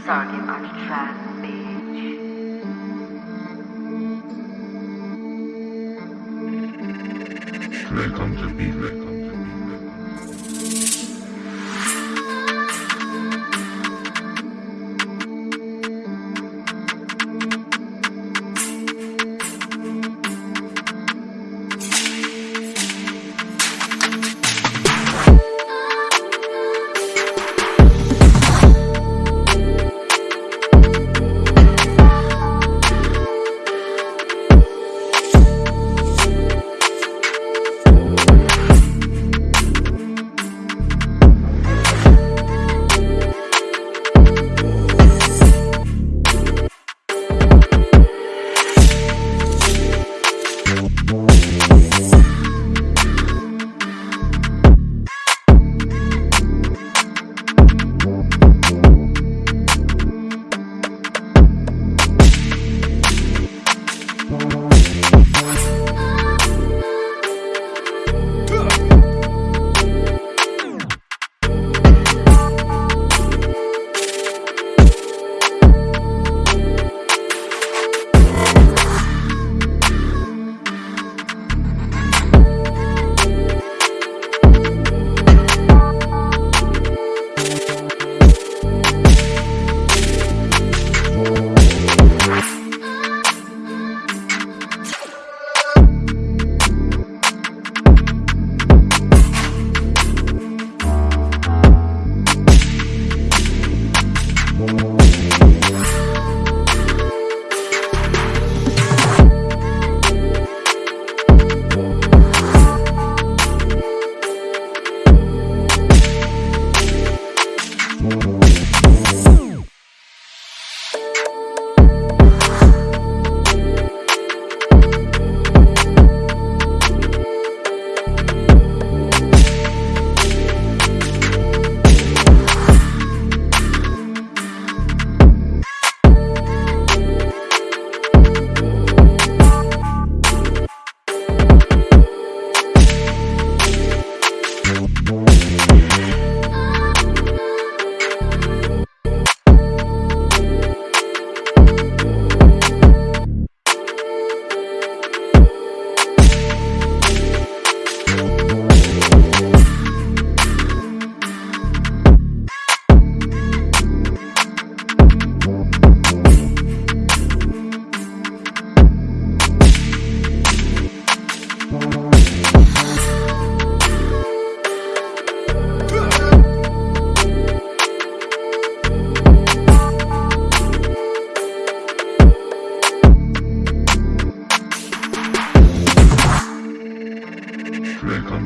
The track, bitch. Welcome to be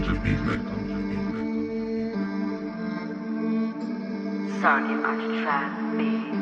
to be be welcome. Sorry the track, bitch.